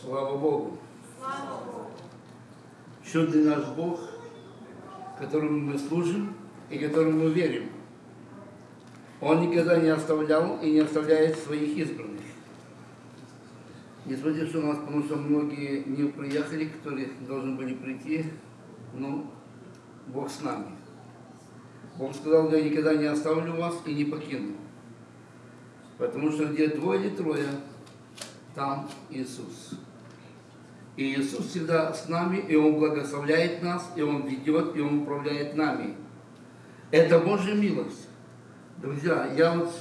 Слава Богу. Слава Богу. Чудный наш Бог, которому мы служим и которому мы верим. Он никогда не оставлял и не оставляет своих избранных. Несмотря что у нас, потому что многие не приехали, которые должны были прийти, но Бог с нами. Бог сказал, я никогда не оставлю вас и не покину. Потому что где двое или трое, там Иисус. И Иисус всегда с нами, и Он благословляет нас, и Он ведет, и Он управляет нами. Это Божья милость. Друзья, я вот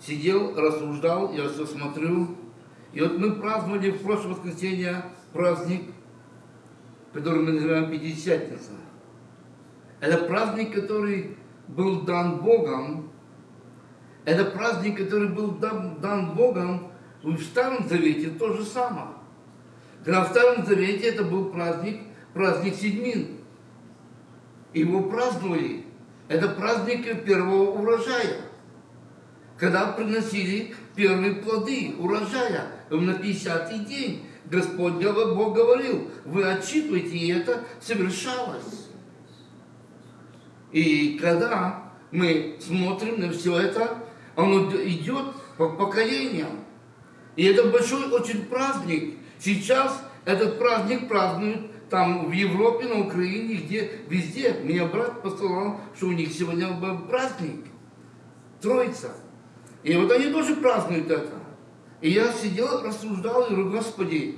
сидел, рассуждал, я все смотрю, и вот мы праздновали в прошлое воскресенье праздник, который мы называем Пятидесятница. Это праздник, который был дан Богом. Это праздник, который был дан, дан Богом в Старом Завете, то же самое. Когда в Старом Завете это был праздник, праздник Седьмин. Его праздновали. Это праздник первого урожая. Когда приносили первые плоды урожая на 50-й день. Господь Бог говорил, вы отчитываете, и это совершалось. И когда мы смотрим на все это, оно идет по поколениям. И это большой очень праздник. Сейчас этот праздник празднуют там в Европе, на Украине, где, везде. Меня брат посылал, что у них сегодня праздник. Троица. И вот они тоже празднуют это. И я сидел, рассуждал и говорю, Господи,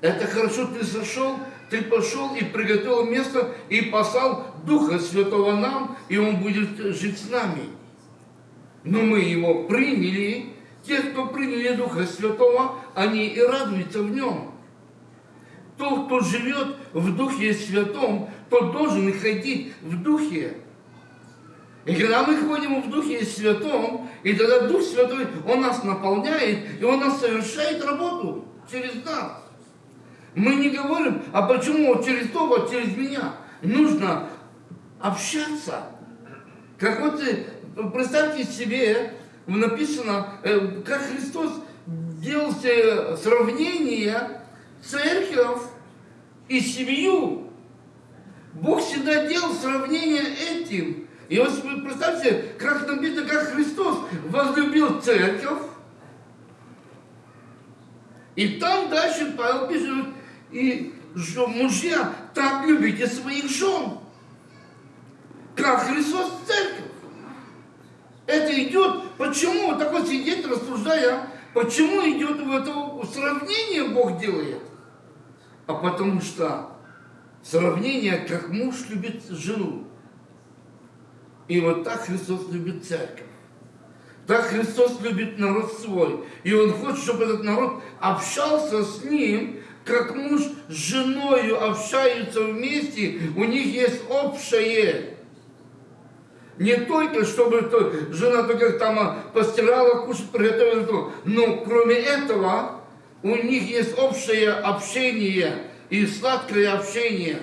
это хорошо, ты сошел, ты пошел и приготовил место, и послал Духа Святого нам, и Он будет жить с нами. Но мы его приняли, те, кто приняли Духа Святого, они и радуются в нем. Тот, кто живет в Духе Святом, тот должен ходить в Духе. И когда мы ходим в Духе Святом, и тогда Дух Святой, Он нас наполняет, и Он нас совершает работу через нас. Мы не говорим, а почему через то, вот через меня. Нужно общаться. Как вот, представьте себе, написано, э, как Христос делал сравнение церковь и семью. Бог всегда делал сравнение этим. И вот представьте, как написано, как Христос возлюбил церковь. И там дальше Павел пишет, и что мужья, так любите своих жен, как Христос церковь. Это идет, почему вот такой сидеть, рассуждая, почему идет в это сравнение Бог делает? А потому что сравнение, как муж любит жену. И вот так Христос любит церковь. Так Христос любит народ свой. И Он хочет, чтобы этот народ общался с Ним, как муж с женой общаются вместе, у них есть общее. Не только, чтобы то, жена только там постирала, кушать, приготовила, но кроме этого, у них есть общее общение и сладкое общение.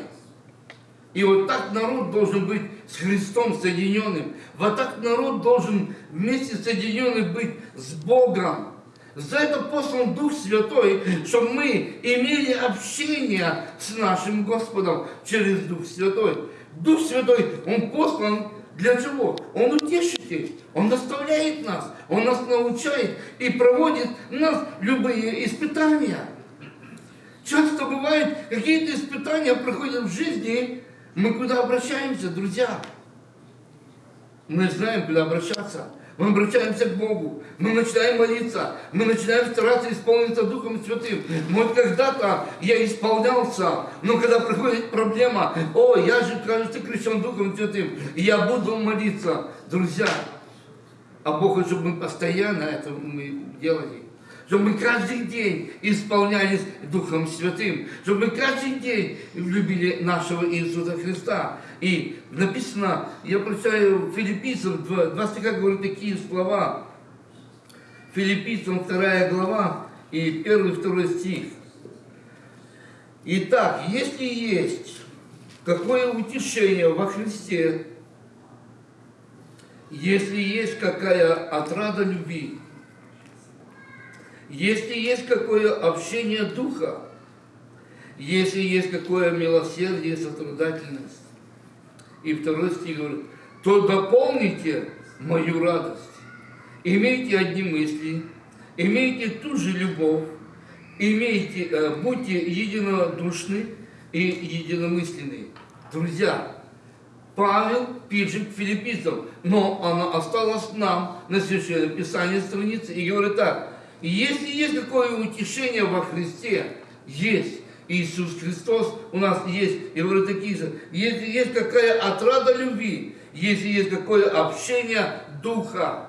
И вот так народ должен быть с Христом соединенным. Вот так народ должен вместе соединенный быть с Богом. За это послан Дух Святой, чтобы мы имели общение с нашим Господом через Дух Святой. Дух Святой, Он послан для чего? Он утешитель, Он наставляет нас, Он нас научает и проводит нас любые испытания. Часто бывает, какие-то испытания проходят в жизни, мы куда обращаемся, друзья? Мы знаем, куда обращаться. Мы обращаемся к Богу, мы начинаем молиться, мы начинаем стараться исполниться Духом Святым. Вот когда-то я исполнялся, но когда приходит проблема, о, я же, кажется, крещен Духом Святым, я буду молиться. Друзья, а Бог чтобы мы постоянно это мы делали чтобы мы каждый день исполнялись Духом Святым, чтобы мы каждый день любили нашего Иисуса Христа. И написано, я прочитаю Филиппийцам, два, стиха говорят такие слова. Филиппийцам вторая глава и первый второй стих. Итак, если есть какое утешение во Христе, если есть какая отрада любви, если есть какое общение духа, если есть какое милосердие, сострадательность. И второй стих говорит, то дополните мою радость. Имейте одни мысли, имейте ту же любовь, имейте, э, будьте единодушны и единомысленны. Друзья, Павел пишет филиппийцам, но она осталась нам на Священном Писании страницы и говорит так, если есть какое утешение во Христе, есть Иисус Христос у нас есть, я говорю такие же, если есть какая отрада любви, если есть какое общение Духа,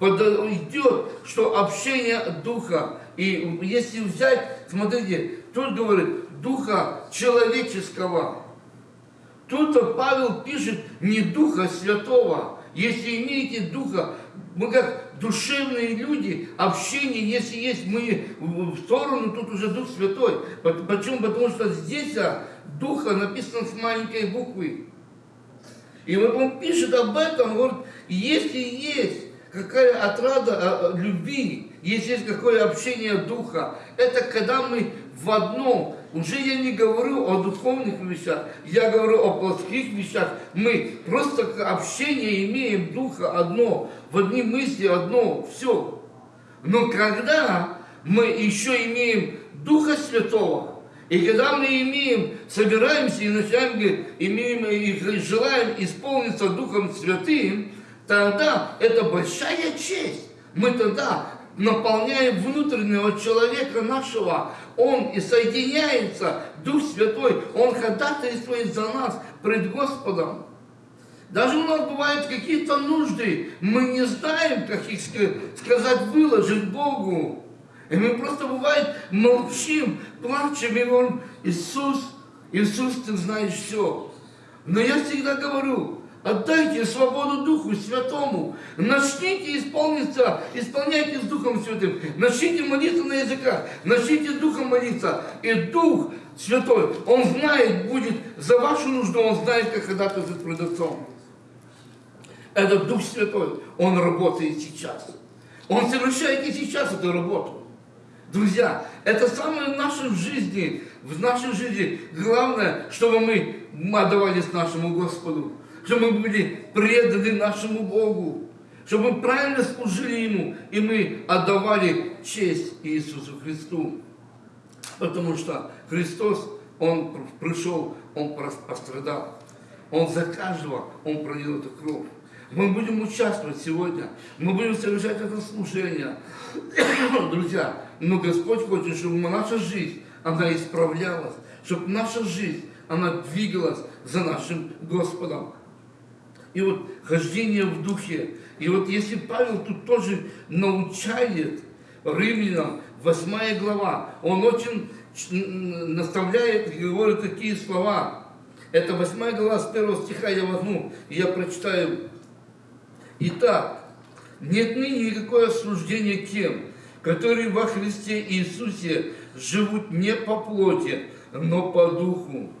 идет, что общение Духа, и если взять, смотрите, тут говорит, Духа человеческого, тут Павел пишет не Духа Святого, если имеете Духа, мы как душевные люди, общение, если есть, мы в сторону, тут уже Дух Святой. Почему? Потому что здесь а, Духа написано с маленькой буквы. И вот он пишет об этом, говорит, если есть какая отрада а, любви, если есть какое общение Духа, это когда мы в одном, уже я не говорю о духовных вещах, я говорю о плоских вещах. Мы просто общение имеем Духа одно, в одни мысли одно, все. Но когда мы еще имеем Духа Святого, и когда мы имеем, собираемся и начинаем, имеем и желаем исполниться Духом Святым, тогда это большая честь. Мы тогда наполняем внутреннего человека нашего, он и соединяется, Дух Святой, Он ходатайствует за нас пред Господом. Даже у нас бывают какие-то нужды, мы не знаем, как их сказать, выложить Богу. И мы просто, бывает, молчим, плачем, и говорим, Иисус, Иисус, ты знаешь все. Но я всегда говорю, Отдайте свободу Духу Святому. Начните исполниться, исполняйте с Духом Святым. Начните молиться на языках. Начните Духом молиться. И Дух Святой, Он знает, будет за вашу нужду, Он знает, как ходатайствовать пред Отцом. Это Дух Святой, Он работает сейчас. Он совершает и сейчас эту работу. Друзья, это самое в нашей жизни, в нашей жизни главное, чтобы мы отдавались нашему Господу чтобы мы были преданы нашему Богу, чтобы мы правильно служили Ему, и мы отдавали честь Иисусу Христу. Потому что Христос, Он пришел, Он пострадал. Он за каждого, Он пролил эту кровь. Мы будем участвовать сегодня, мы будем совершать это служение. Друзья, но Господь хочет, чтобы наша жизнь, она исправлялась, чтобы наша жизнь, она двигалась за нашим Господом и вот хождение в духе. И вот если Павел тут тоже научает римлянам, 8 глава, он очень наставляет и говорит такие слова. Это 8 глава с 1 стиха я возьму, и я прочитаю. Итак, нет ныне никакое осуждение тем, которые во Христе Иисусе живут не по плоти, но по духу.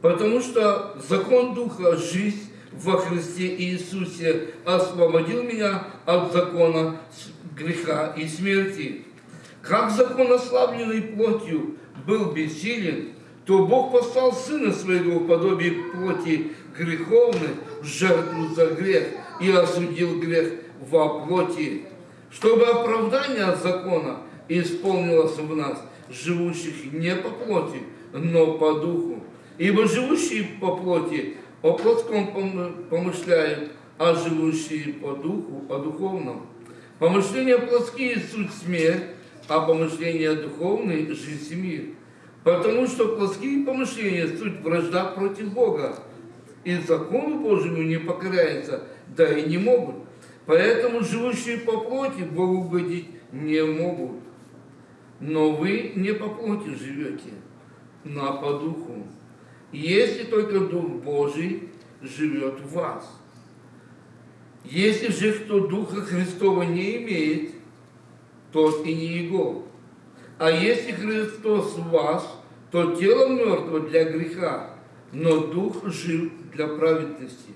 Потому что закон духа – жизнь, во Христе Иисусе освободил меня от закона греха и смерти. Как закон, ослабленный плотью, был бессилен, то Бог послал Сына Своего в подобие плоти греховной в жертву за грех и осудил грех во плоти, чтобы оправдание от закона исполнилось в нас, живущих не по плоти, но по духу. Ибо живущие по плоти о плотском помышляют, а живущие по духу, о духовном. Помышления плотские – суть смерть, а помышления духовные – жизнь и мир. Потому что плотские помышления – суть вражда против Бога. И закону Божьему не покоряются, да и не могут. Поэтому живущие по плоти Богу угодить не могут. Но вы не по плоти живете, но по духу если только Дух Божий живет в вас. Если же кто Духа Христова не имеет, тот и не Его. А если Христос в вас, то тело мертво для греха, но Дух жив для праведности.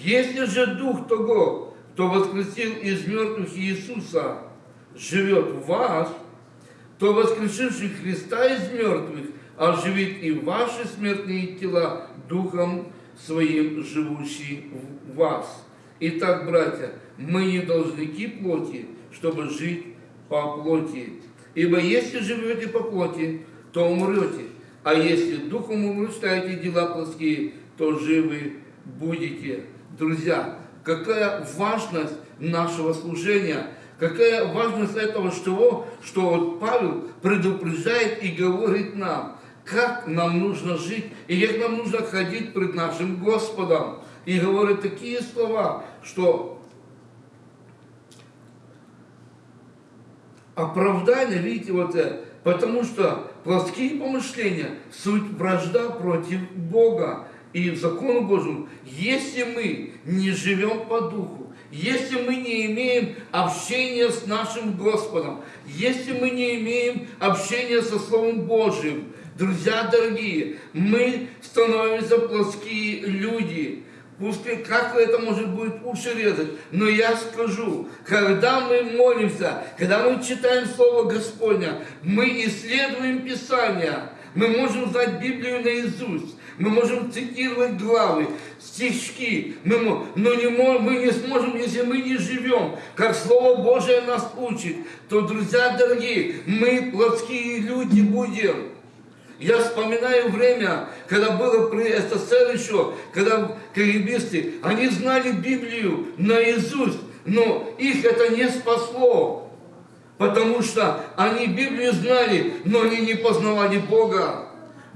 Если же Дух того, кто воскресил из мертвых Иисуса, живет в вас, то воскрешивший Христа из мертвых оживит и ваши смертные тела Духом Своим, живущий в вас. Итак, братья, мы не должники плоти, чтобы жить по плоти. Ибо если живете по плоти, то умрете. А если духом умрущаете дела плоские, то живы будете. Друзья, какая важность нашего служения, какая важность этого, что, что вот Павел предупреждает и говорит нам, как нам нужно жить и как нам нужно ходить пред нашим Господом. И говорит такие слова, что оправдание, видите, вот, э, потому что плоские помышления – суть вражда против Бога и закону Божьему. Если мы не живем по духу, если мы не имеем общения с нашим Господом, если мы не имеем общения со Словом Божьим, друзья дорогие, мы становимся плоские люди – Пускай, как это может быть уши резать, но я скажу, когда мы молимся, когда мы читаем Слово Господня, мы исследуем Писание, мы можем знать Библию наизусть, мы можем цитировать главы, стишки, мы, но не, мы не сможем, если мы не живем, как Слово Божие нас учит, то, друзья дорогие, мы плотские люди будем. Я вспоминаю время, когда было при СССР еще, когда КГБисты, они знали Библию наизусть, но их это не спасло, потому что они Библию знали, но они не познавали Бога.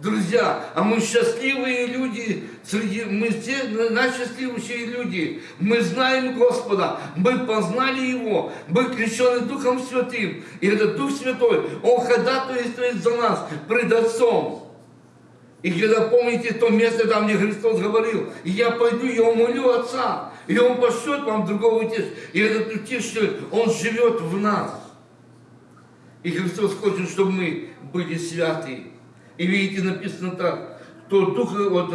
Друзья, а мы счастливые люди, среди, мы все наисчастливейшие люди. Мы знаем Господа, мы познали Его, мы крещены Духом Святым. И этот Дух Святой, Он ходатайствует за нас пред Отцом. И когда помните то место, там, где Христос говорил, я пойду, я умолю Отца, и Он пошлет вам другого утешителя. И этот утешитель, Он живет в нас. И Христос хочет, чтобы мы были святы. И видите, написано так, то Дух, вот,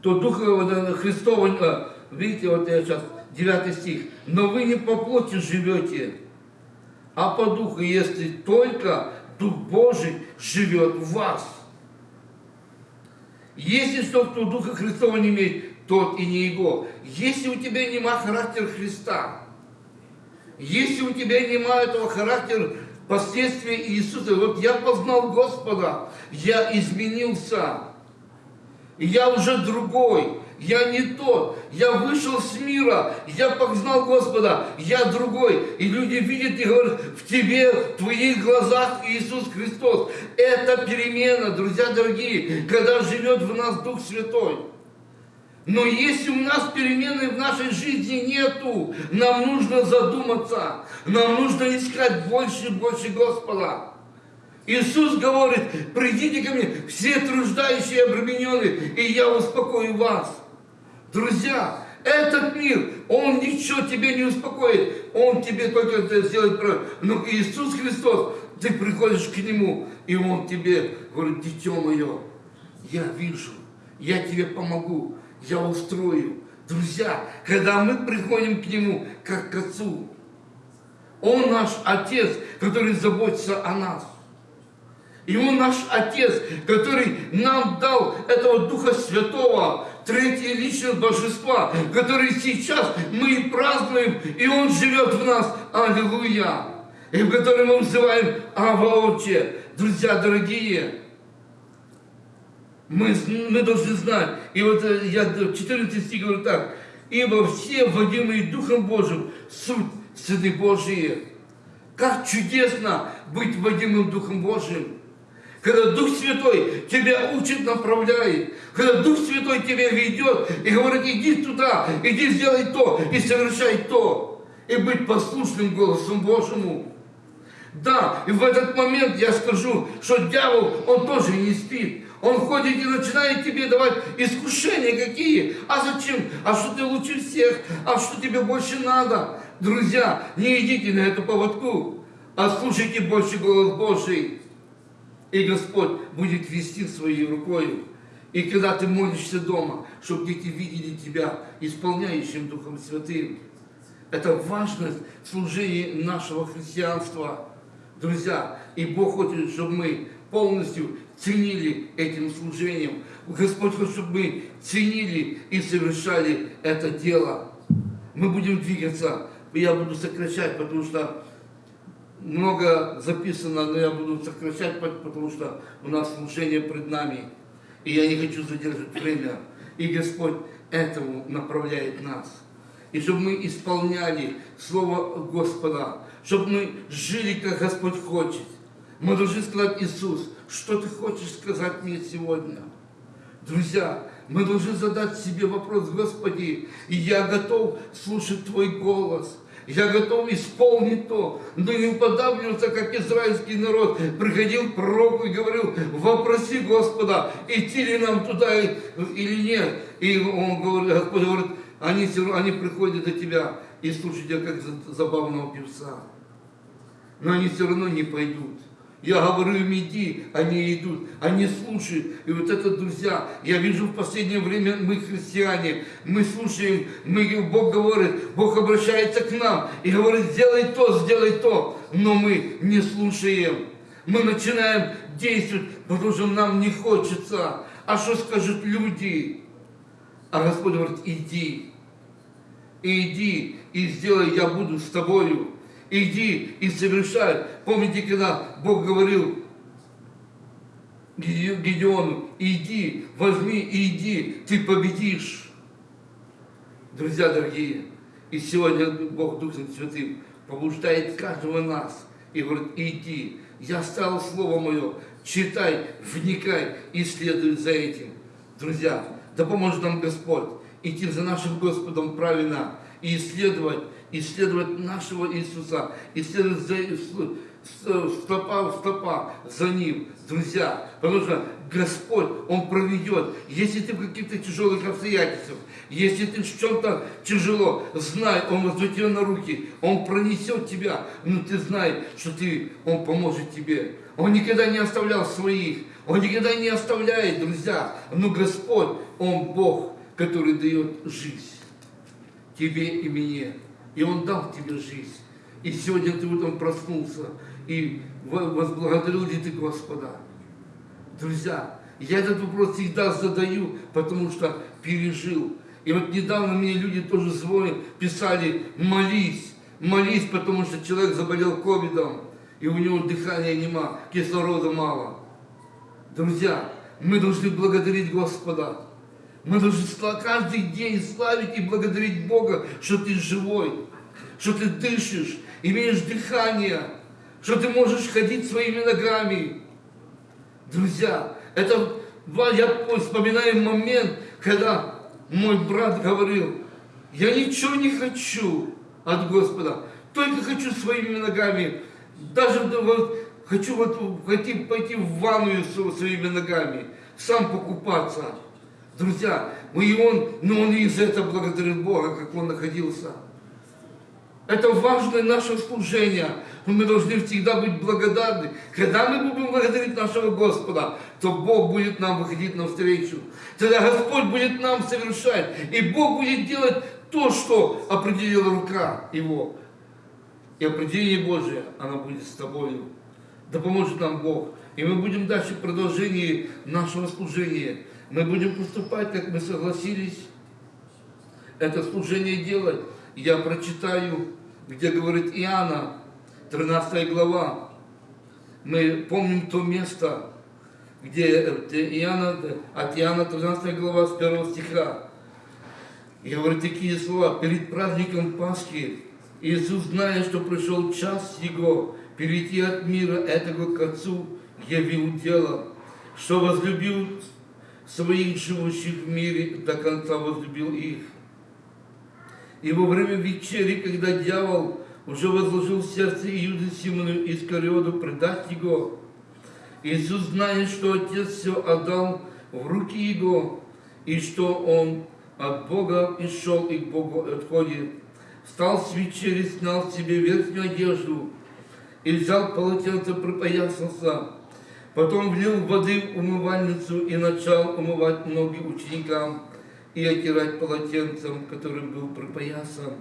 то Дух вот, Христова, э, видите, вот я сейчас, 9 стих, но вы не по плоти живете, а по Духу, если только Дух Божий живет в вас. Если что, кто Духа Христова не имеет, тот и не Его. Если у тебя нема характера Христа, если у тебя нема этого характера последствия Иисуса. Вот я познал Господа, я изменился. Я уже другой, я не тот, я вышел с мира, я познал Господа, я другой. И люди видят и говорят, в тебе, в твоих глазах Иисус Христос. Это перемена, друзья дорогие, когда живет в нас Дух Святой. Но если у нас перемены в нашей жизни нету, нам нужно задуматься, нам нужно искать больше и больше Господа. Иисус говорит, придите ко мне, все труждающие и обремененные, и я успокою вас. Друзья, этот мир, он ничего тебе не успокоит, он тебе только это сделает. Но Иисус Христос, ты приходишь к Нему, и Он тебе говорит, дитё мое, я вижу, я тебе помогу, я устрою. Друзья, когда мы приходим к Нему, как к Отцу, Он наш Отец, который заботится о нас. И Он наш Отец, который нам дал этого Духа Святого, третье личность Божества, который сейчас мы празднуем, и Он живет в нас. Аллилуйя! И в котором мы называем Ава Отче. Друзья дорогие, мы, мы должны знать. И вот э, я 14 стих говорю так. Ибо все, вводимые Духом Божьим, суть Сыны Божьи. Как чудесно быть вводимым Духом Божьим. Когда Дух Святой тебя учит, направляет. Когда Дух Святой тебя ведет и говорит, иди туда, иди сделай то, и совершай то. И быть послушным голосом Божьему. Да, и в этот момент я скажу, что дьявол, он тоже не спит. Он ходит и начинает тебе давать искушения какие. А зачем? А что ты лучше всех? А что тебе больше надо? Друзья, не идите на эту поводку, а слушайте больше голос Божий. И Господь будет вести своей рукой. И когда ты молишься дома, чтобы дети видели тебя исполняющим Духом Святым, Это важность служения нашего христианства. Друзья, и Бог хочет, чтобы мы полностью ценили этим служением. Господь хочет, чтобы мы ценили и совершали это дело. Мы будем двигаться. Я буду сокращать, потому что много записано, но я буду сокращать, потому что у нас служение пред нами. И я не хочу задержать время. И Господь этому направляет нас. И чтобы мы исполняли Слово Господа, чтобы мы жили, как Господь хочет. Мы должны сказать, Иисус, что ты хочешь сказать мне сегодня? Друзья, мы должны задать себе вопрос, Господи, я готов слушать Твой голос. Я готов исполнить то, но не уподавливаться, как израильский народ. Приходил к пророку и говорил, вопроси Господа, идти ли нам туда или нет. И он говорит, Господь говорит, они, они приходят до тебя и слушают тебя как забавного певца. Но они все равно не пойдут. Я говорю им иди, они идут, они слушают. И вот это, друзья, я вижу в последнее время мы христиане, мы слушаем, мы, Бог говорит, Бог обращается к нам и говорит, сделай то, сделай то, но мы не слушаем. Мы начинаем действовать, потому что нам не хочется. А что скажут люди? А Господь говорит, иди, иди и сделай, я буду с тобою иди и совершай. Помните, когда Бог говорил Гедеону, иди, возьми и иди, ты победишь. Друзья дорогие, и сегодня Бог Духом Святым побуждает каждого нас и говорит, иди, я стал Слово Мое, читай, вникай и следуй за этим. Друзья, да поможет нам Господь идти за нашим Господом правильно и исследовать исследовать нашего Иисуса, исследовать за, стопа в стопа за Ним, друзья. Потому что Господь, Он проведет. Если ты в каких-то тяжелых обстоятельствах, если ты в чем-то тяжело, знай, Он возьмет тебя на руки, Он пронесет тебя, но ты знай, что ты, Он поможет тебе. Он никогда не оставлял своих, Он никогда не оставляет, друзья. Но Господь, Он Бог, который дает жизнь тебе и мне и Он дал тебе жизнь. И сегодня ты этом проснулся, и возблагодарил ли ты Господа? Друзья, я этот вопрос всегда задаю, потому что пережил. И вот недавно мне люди тоже звонят, писали, молись, молись, потому что человек заболел ковидом, и у него дыхания нема, кислорода мало. Друзья, мы должны благодарить Господа. Мы должны каждый день славить и благодарить Бога, что ты живой, что ты дышишь, имеешь дыхание, что ты можешь ходить своими ногами. Друзья, это я вспоминаю момент, когда мой брат говорил, я ничего не хочу от Господа, только хочу своими ногами, даже вот, хочу вот, пойти, пойти в ванную своими ногами, сам покупаться. Друзья, и он, но он и за это благодарит Бога, как он находился. Это важное наше служение. Мы должны всегда быть благодарны. Когда мы будем благодарить нашего Господа, то Бог будет нам выходить навстречу. Тогда Господь будет нам совершать. И Бог будет делать то, что определила рука Его. И определение Божие, оно будет с тобою. Да поможет нам Бог. И мы будем дальше в продолжении нашего служения мы будем поступать, как мы согласились это служение делать. Я прочитаю, где говорит Иоанна, 13 глава. Мы помним то место, где, Иоанна, от Иоанна 13 глава с 1 стиха. И говорит такие слова. Перед праздником Пасхи Иисус, зная, что пришел час Его, перейти от мира этого к Отцу, явил дело, что возлюбил своих живущих в мире, до конца возлюбил их. И во время вечери, когда дьявол уже возложил в сердце Иуды Симону Искариоду предать его, Иисус, зная, что Отец все отдал в руки Его, и что Он от Бога и шел и к Богу отходит, встал с вечери, снял себе верхнюю одежду и взял полотенце, припоясался, Потом влил воды в умывальницу и начал умывать ноги ученикам и отирать полотенцем, которым был припоясан.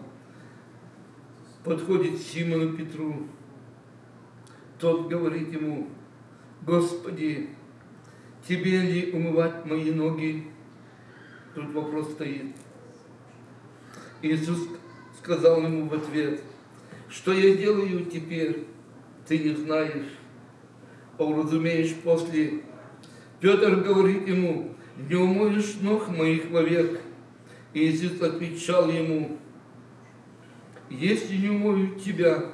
подходит Симону Петру. Тот говорит ему, Господи, тебе ли умывать мои ноги? Тут вопрос стоит. Иисус сказал ему в ответ, что я делаю теперь, ты не знаешь, уразумеешь после. Петр говорит ему, не умоешь ног моих вовек. Иисус отвечал ему, если не умою тебя,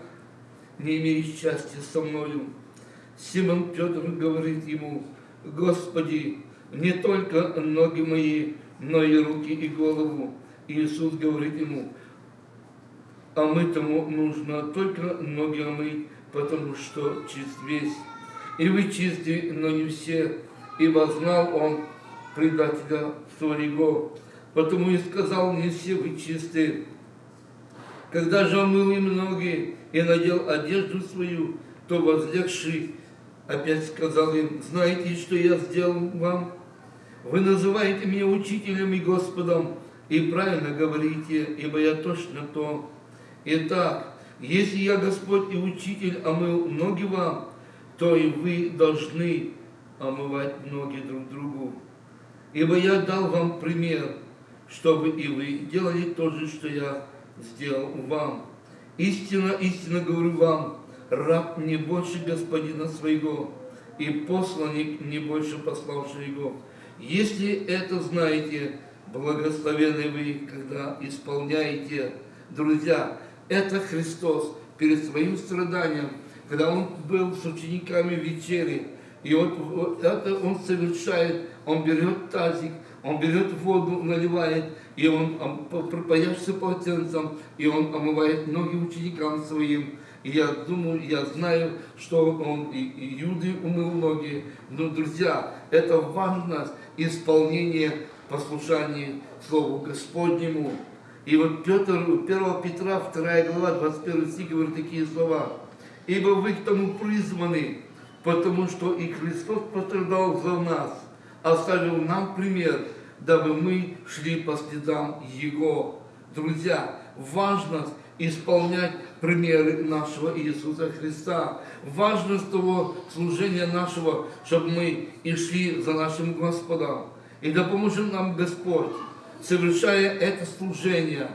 не имеешь счастья со мною. Симон Петр говорит ему, Господи, не только ноги мои, но и руки и голову. Иисус говорит ему, а мы тому нужно только ноги омыть, потому что чист весь. И вы чисты, но не все, ибо знал он предателя своего. Потому и сказал, не все вы чисты. Когда же омыл им ноги и надел одежду свою, то возлегший опять сказал им, знаете, что я сделал вам? Вы называете меня учителем и Господом, и правильно говорите, ибо я точно то. Итак, если я Господь и Учитель омыл ноги вам, то и вы должны омывать ноги друг другу. Ибо я дал вам пример, чтобы и вы делали то же, что я сделал вам. Истинно, истинно говорю вам, раб не больше господина своего, и посланник не больше пославшего его. Если это знаете, благословены вы, когда исполняете, друзья, это Христос перед своим страданием, когда Он был с учениками вечери, и вот, это Он совершает, Он берет тазик, Он берет воду, наливает, и Он, пропояшься полотенцем, и Он омывает ноги ученикам своим. И я думаю, я знаю, что Он и, и Юды умыл ноги. Но, друзья, это важность исполнения послушания Слову Господнему. И вот Петр, 1 Петра, 2 глава, 21 стих говорит такие слова. «Ибо вы к тому призваны, потому что и Христос пострадал за нас, оставил нам пример, дабы мы шли по следам Его». Друзья, важность исполнять примеры нашего Иисуса Христа. Важность того служения нашего, чтобы мы и шли за нашим Господом. И да поможет нам Господь совершая это служение,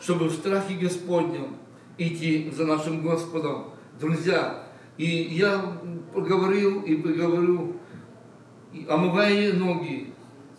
чтобы в страхе Господнем идти за нашим Господом. Друзья, и я поговорил и поговорю, омывая ноги,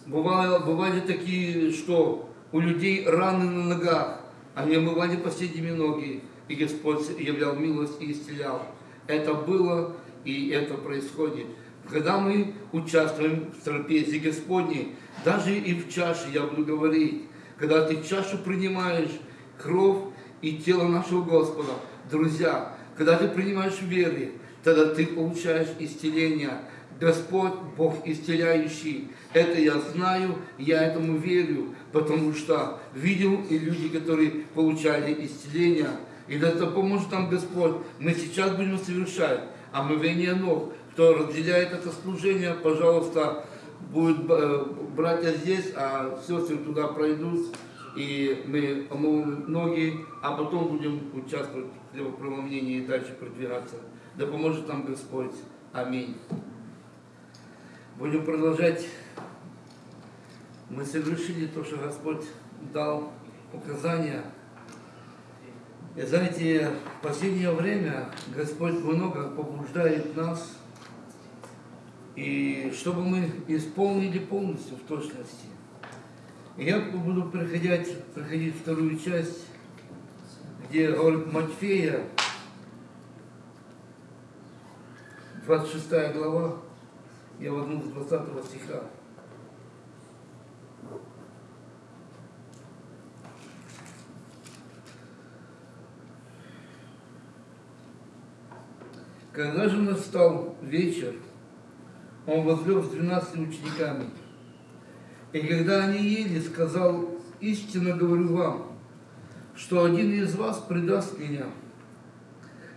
бывало, бывали такие, что у людей раны на ногах, они омывали последними ноги, и Господь являл милость и исцелял. Это было и это происходит. Когда мы участвуем в трапезе Господней, даже и в чаше, я буду говорить, когда ты чашу принимаешь, кровь и тело нашего Господа, друзья, когда ты принимаешь вере, тогда ты получаешь исцеление. Господь, Бог исцеляющий. Это я знаю, я этому верю, потому что видел и люди, которые получали исцеление. И это поможет нам Господь. Мы сейчас будем совершать омывение ног. Кто разделяет это служение, пожалуйста, будет э, братья здесь, а сестры туда пройдут, и мы омоем ноги, а потом будем участвовать в хлебопромовлении и дальше продвигаться. Да поможет нам Господь. Аминь. Будем продолжать. Мы совершили то, что Господь дал указания. И знаете, в последнее время Господь много побуждает нас и чтобы мы исполнили полностью в точности. Я буду проходить, проходить вторую часть, где говорит Матфея, 26 глава, я возьму с 20 стиха. Когда же настал вечер, он возвел с двенадцатью учениками. И когда они ели, сказал, истинно говорю вам, что один из вас предаст меня.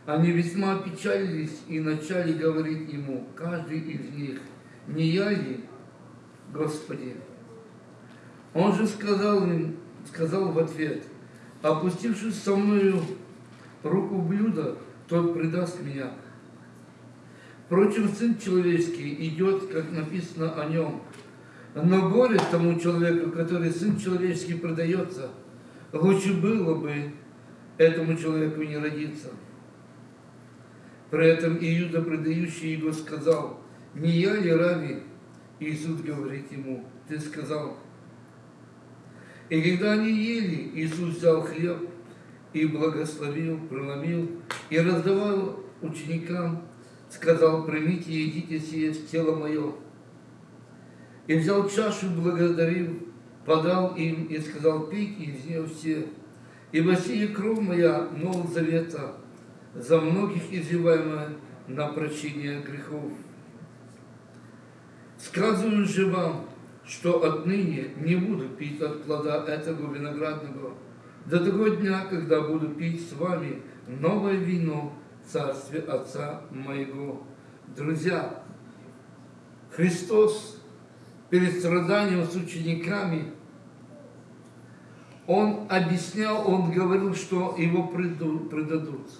Они весьма опечалились и начали говорить ему, каждый из них, не я ли, Господи? Он же сказал им, сказал в ответ, опустившись со мною руку блюда, тот предаст меня. Впрочем, Сын Человеческий идет, как написано о нем. Но горе тому человеку, который Сын Человеческий продается, лучше было бы этому человеку не родиться. При этом Иуда, продающий его, сказал, «Не я ли Рави?» Иисус говорит ему, «Ты сказал». И когда они ели, Иисус взял хлеб и благословил, преломил и раздавал ученикам, сказал, примите едите сие тело мое. И взял чашу, благодарил, подал им и сказал, пейте из нее все. Ибо сия кровь моя Нового Завета, за многих изливаемая на прощение грехов. Сказываю же вам, что отныне не буду пить от плода этого виноградного до того дня, когда буду пить с вами новое вино в царстве Отца моего. Друзья, Христос перед страданием с учениками, Он объяснял, Он говорил, что Его предадут.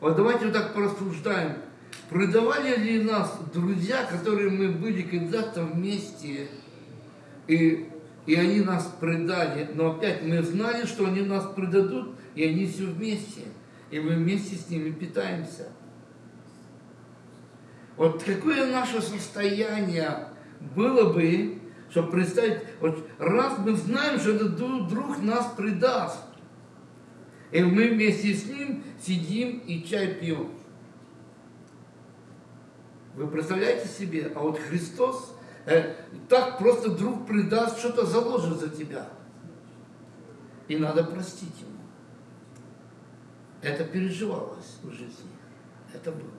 Вот давайте вот так порассуждаем – Предавали ли нас друзья, которые мы были когда-то вместе, и, и они нас предали, но опять мы знали, что они нас предадут, и они все вместе, и мы вместе с ними питаемся. Вот какое наше состояние было бы, чтобы представить, вот раз мы знаем, что этот друг нас предаст, и мы вместе с ним сидим и чай пьем. Вы представляете себе, а вот Христос э, так просто вдруг предаст, что-то заложит за тебя. И надо простить ему. Это переживалось в жизни. Это было.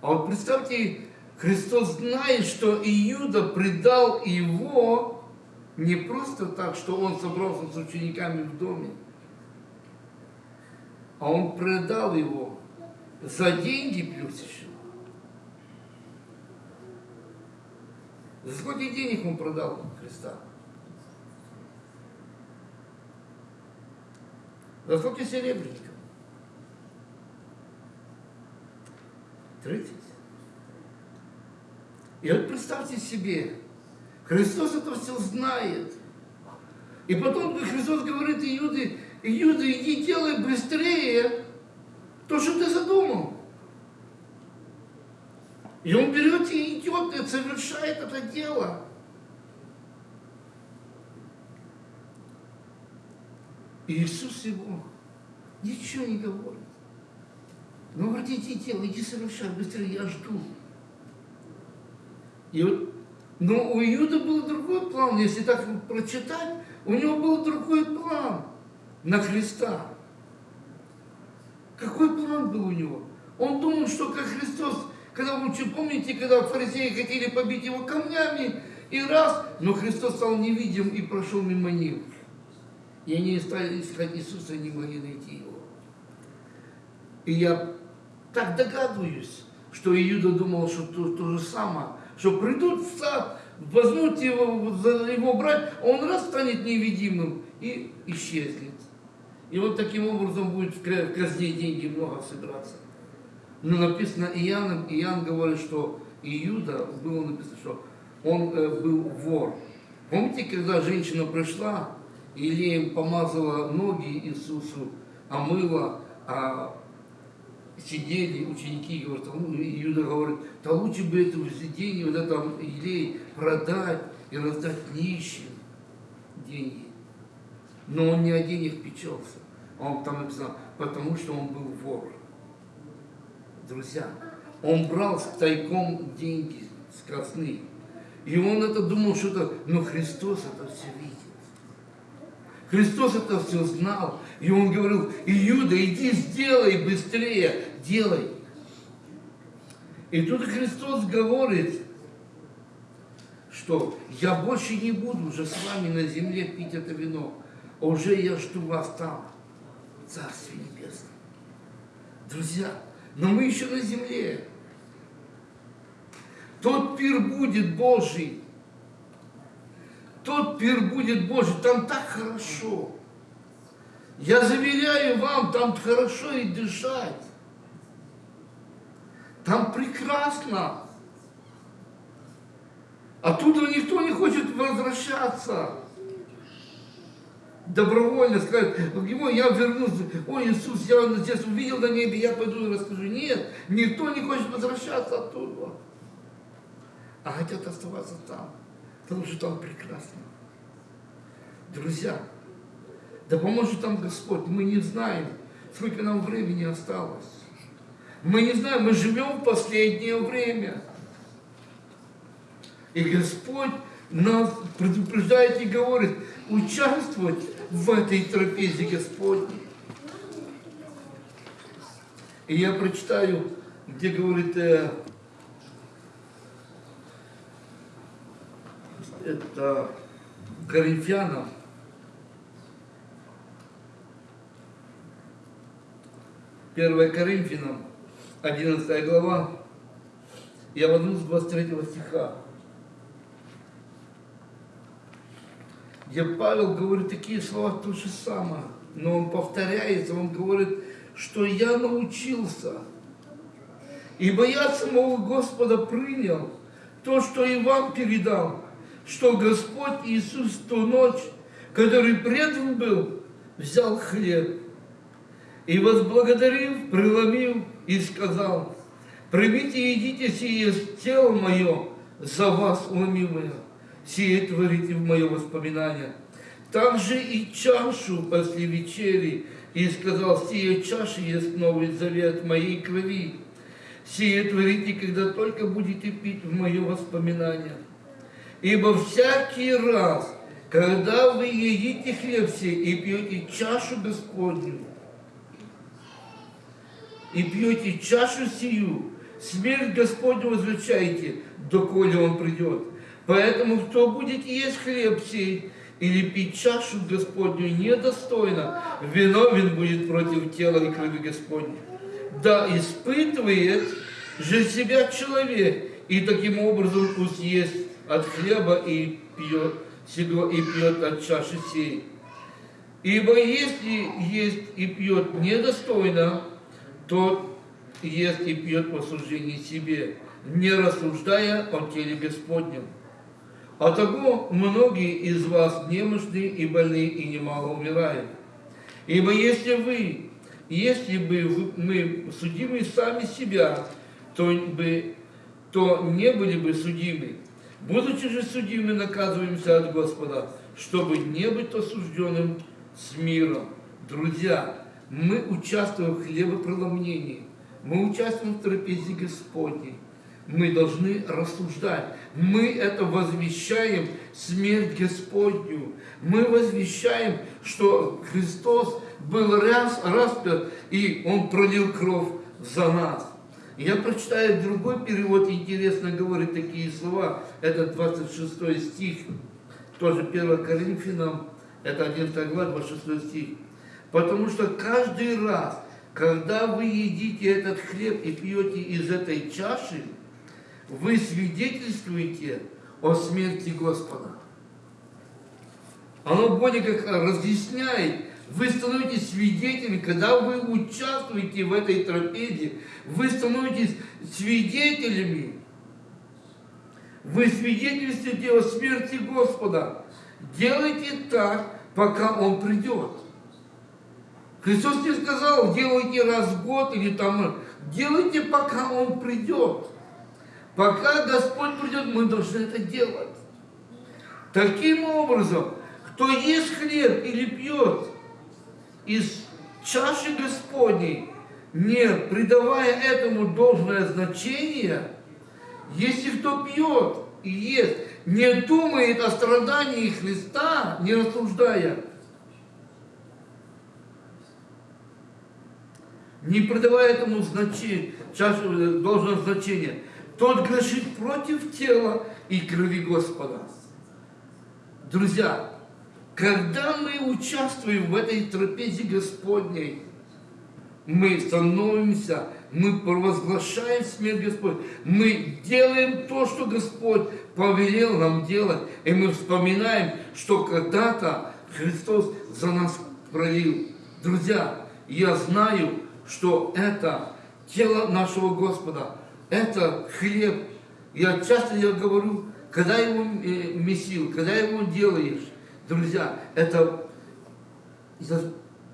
А вот представьте, Христос знает, что Иуда предал его не просто так, что он собрался с учениками в доме, а он предал его за деньги плюс еще. За сколько денег он продал Христа? За сколько серебряников? Тридцать. И вот представьте себе, Христос это все знает. И потом Христос говорит Иуде, Иуда, иди делай быстрее то, что ты задумал. И он берет и идет, и совершает это дело. И Иисус его ничего не говорит. Ну, говорит, иди делай, иди совершай, быстрее, я жду. И вот, но у Иуда был другой план, если так прочитать, у него был другой план на Христа. Какой план был у него? Он думал, что как Христос когда вы помните, когда фарисеи хотели побить его камнями, и раз, но Христос стал невидим и прошел мимо них. И они стали искать Иисуса, не могли найти его. И я так догадываюсь, что Иуда думал, что то, то же самое, что придут в сад, возьмут его, его брать, а он раз станет невидимым и исчезнет. И вот таким образом будет в казне деньги много собираться. Но написано Иоанном, Иоанн говорит, что Иуда, было написано, что он э, был вор. Помните, когда женщина пришла, и помазала ноги Иисусу, омыла, а сидели ученики, говорят, Иуда говорит, да лучше бы это деньги, вот это елей продать и раздать нищим деньги. Но он не о денег печался. Он там написал, потому что он был вор друзья. Он брал тайком деньги с казны. И он это думал, что это, но Христос это все видел. Христос это все знал. И он говорил, Иуда, иди сделай быстрее, делай. И тут Христос говорит, что я больше не буду уже с вами на земле пить это вино, а уже я жду вас там, в Царстве Небесном. Друзья, но мы еще на земле. Тот пир будет Божий. Тот пир будет Божий. Там так хорошо. Я заверяю вам, там хорошо и дышать. Там прекрасно. Оттуда никто не хочет возвращаться. Добровольно сказать, ему я вернусь, ой, Иисус, я здесь увидел на небе, я пойду и расскажу. Нет, никто не хочет возвращаться оттуда. А хотят оставаться там, потому что там прекрасно. Друзья, да поможет нам Господь, мы не знаем, сколько нам времени осталось. Мы не знаем, мы живем в последнее время. И Господь нас предупреждает и говорит, участвовать в этой трапезе Господней. И я прочитаю, где говорит э, это Коринфянам, Первая Коринфянам, 11 глава, я возьму с 23 стиха. где Павел говорит такие слова то же самое, но он повторяется, он говорит, что я научился, ибо я самого Господа принял то, что и вам передал, что Господь Иисус в ту ночь, который предан был, взял хлеб и, возблагодарив, преломил и сказал, примите и едите сие тело мое за вас ломимое сие творите в мое воспоминание. Также и чашу после вечери, и сказал, сие чаша есть новый завет моей крови. Сие творите, когда только будете пить в мое воспоминание. Ибо всякий раз, когда вы едите хлеб сей и пьете чашу Господню, и пьете чашу сию, смерть Господню возвращайте, доколе Он придет. Поэтому кто будет есть хлеб сей или пить чашу Господню недостойно, виновен будет против тела и крови Господней. Да испытывает же себя человек, и таким образом пусть есть от хлеба и пьет сего и пьет от чаши сей. Ибо если есть и пьет недостойно, то ест и пьет по служению себе, не рассуждая о теле Господнем. А того многие из вас немощны и больны, и немало умирают. Ибо если вы, если бы мы судимы сами себя, то, бы, то не были бы судимы. Будучи же судимы, наказываемся от Господа, чтобы не быть осужденным с миром. Друзья, мы участвуем в хлебопроломнении, мы участвуем в трапезе Господней мы должны рассуждать. Мы это возвещаем смерть Господню. Мы возвещаем, что Христос был раз, распят, и Он пролил кровь за нас. Я прочитаю другой перевод, интересно говорит такие слова. Это 26 стих, тоже 1 Коринфянам, это 11 глава, 26 стих. Потому что каждый раз, когда вы едите этот хлеб и пьете из этой чаши, вы свидетельствуете о смерти Господа. Оно более как разъясняет, вы становитесь свидетелями, когда вы участвуете в этой трапезе, вы становитесь свидетелями. Вы свидетельствуете о смерти Господа. Делайте так, пока Он придет. Христос не сказал, делайте раз в год или там, делайте, пока Он придет. Пока Господь придет, мы должны это делать. Таким образом, кто ест хлеб или пьет из чаши Господней, не придавая этому должное значение, если кто пьет и ест, не думает о страдании Христа, не рассуждая, не придавая этому значение, чашу, должное значение, тот грешит против тела и крови Господа. Друзья, когда мы участвуем в этой трапезе Господней, мы становимся, мы провозглашаем смерть Господь, мы делаем то, что Господь повелел нам делать, и мы вспоминаем, что когда-то Христос за нас пролил Друзья, я знаю, что это тело нашего Господа, это хлеб. Я часто я говорю, когда его э, месил, когда его делаешь, друзья, это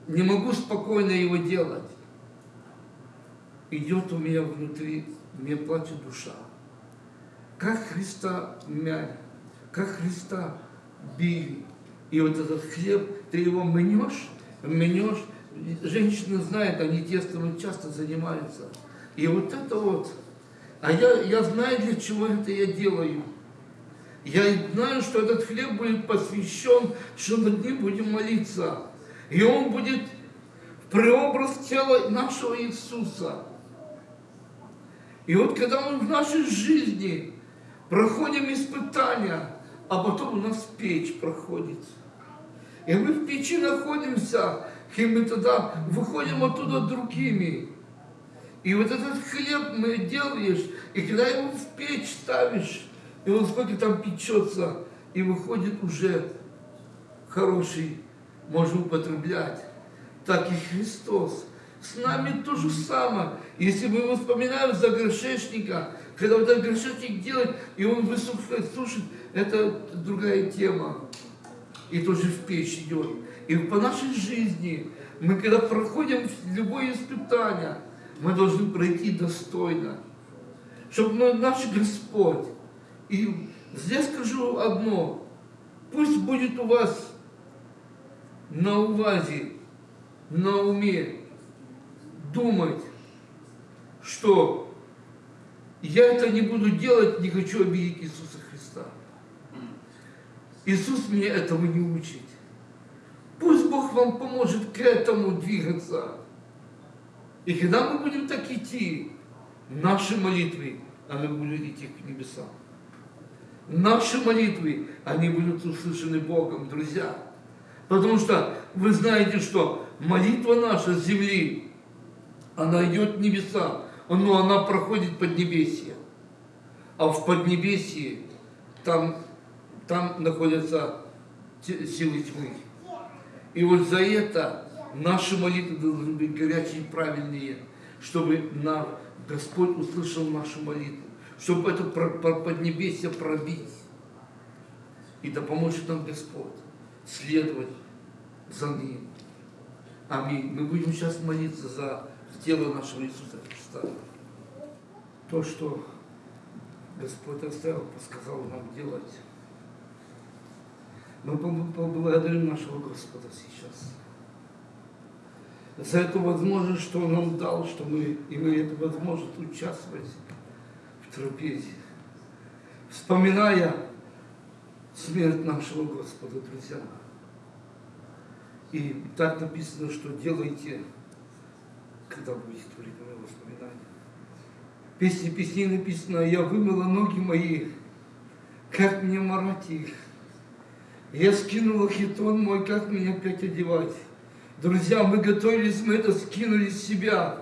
не могу спокойно его делать. Идет у меня внутри, мне плачет душа. Как Христа мяли, как Христа били. И вот этот хлеб, ты его мнешь, мнешь. Женщины знают, они тестом часто занимаются. И вот это вот. А я, я знаю, для чего это я делаю. Я знаю, что этот хлеб будет посвящен, что над ним будем молиться. И он будет преобраз тела нашего Иисуса. И вот когда мы в нашей жизни проходим испытания, а потом у нас печь проходит. И мы в печи находимся, и мы тогда выходим оттуда другими. И вот этот хлеб мы делаешь, и когда его в печь ставишь, и он сколько там печется, и выходит уже хороший, можно употреблять. Так и Христос. С нами то же самое. Если мы вспоминаем за горшечника, когда вот этот горшечник делает, и он высушивает, сушит, это другая тема. И тоже в печь идет. И по нашей жизни, мы когда проходим любое испытание, мы должны пройти достойно. Чтобы наш Господь и здесь скажу одно. Пусть будет у вас на увазе, на уме думать, что я это не буду делать, не хочу обидеть Иисуса Христа. Иисус мне этого не учит. Бог вам поможет к этому двигаться. И когда мы будем так идти, наши молитвы, они будут идти к небесам. Наши молитвы, они будут услышаны Богом, друзья. Потому что вы знаете, что молитва наша с земли, она идет в небеса, но она проходит под небесие. А в Поднебесье там, там находятся силы тьмы. И вот за это наши молитвы должны быть горячие и правильные, чтобы на, Господь услышал нашу молитву чтобы это поднебесье пробить. И да поможет нам Господь следовать за Ним. Аминь. Мы будем сейчас молиться за тело нашего Иисуса Христа. То, что Господь оставил, подсказал нам делать. Мы поблагодарим нашего Господа сейчас. За эту возможность, что Он нам дал, что мы имели эту возможность участвовать трапезе, вспоминая смерть нашего Господа, друзья. И так написано, что делайте, когда будете творить мое воспоминание. Песни песней написано, я вымыла ноги мои, как мне марать их. Я скинула хитон мой, как меня опять одевать. Друзья, мы готовились, мы это скинули с себя.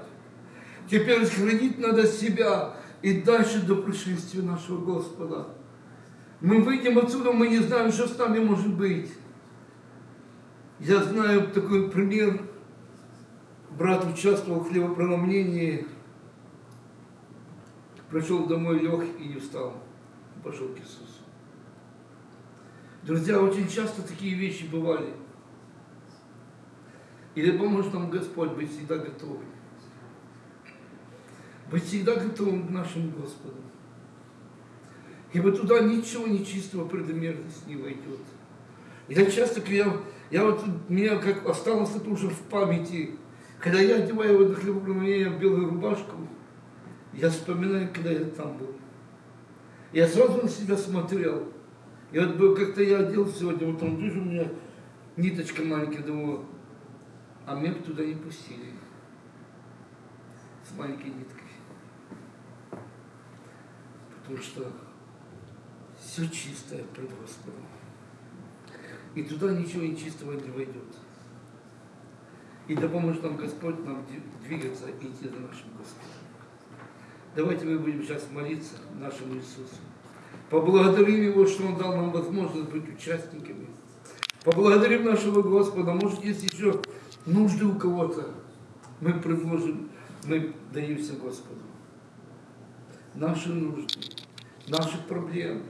Теперь хранить надо себя и дальше до пришествия нашего Господа. Мы выйдем отсюда, мы не знаем, что с нами может быть. Я знаю такой пример. Брат участвовал в хлебопреломлении, пришел домой лег и не встал. Пошел к Иисусу. Друзья, очень часто такие вещи бывали. Или поможет нам Господь быть всегда готовым быть всегда готовым к нашему Господу. Ибо туда ничего нечистого предомерность не войдет. Я часто, я, я вот, меня как осталось это уже в памяти, когда я одеваю вот на хлебопреломление белую рубашку, я вспоминаю, когда я там был. Я сразу на себя смотрел. И вот как-то я одел сегодня, вот он вижу, у меня ниточка маленькая, думаю, а меня туда не пустили. С маленькой ниткой потому что все чистое пред Господом. И туда ничего нечистого не войдет. И да поможет нам Господь нам двигаться и идти за нашим Господом. Давайте мы будем сейчас молиться нашему Иисусу. Поблагодарим Его, что Он дал нам возможность быть участниками. Поблагодарим нашего Господа. Может, есть еще нужды у кого-то, мы предложим, мы даемся Господу. Наши нужды, наши проблемы.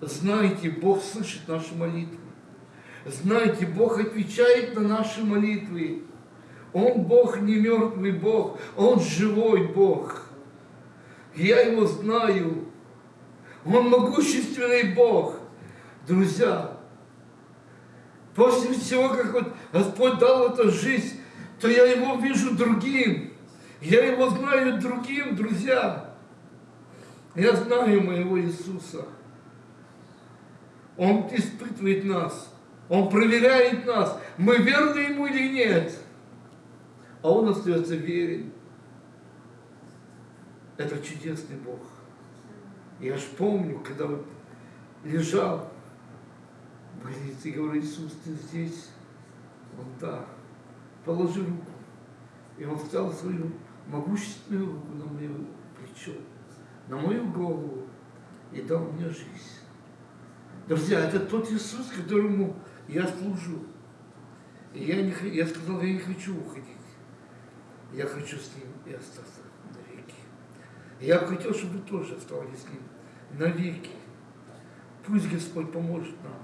Знаете, Бог слышит наши молитвы. Знаете, Бог отвечает на наши молитвы. Он Бог не мертвый Бог, Он живой Бог. Я Его знаю. Он могущественный Бог. Друзья, после всего, как вот Господь дал эту жизнь, то я Его вижу другим. Я Его знаю другим, друзья. Я знаю моего Иисуса. Он испытывает нас. Он проверяет нас, мы верны Ему или нет. А Он остается верен. Это чудесный Бог. Я ж помню, когда вот лежал больнице, и говорю, Иисус, ты здесь? Он, да. Положи руку. И он встал свою могущественную руку на мое плечо, на мою голову и дал мне жизнь. Друзья, это тот Иисус, которому я служу. И я, не, я сказал, я не хочу уходить. Я хочу с ним и остаться. Я бы хотел, чтобы вы тоже оставались с ним навеки. Пусть Господь поможет нам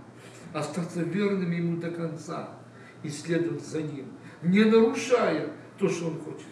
остаться верными Ему до конца и следовать за Ним, не нарушая то, что Он хочет.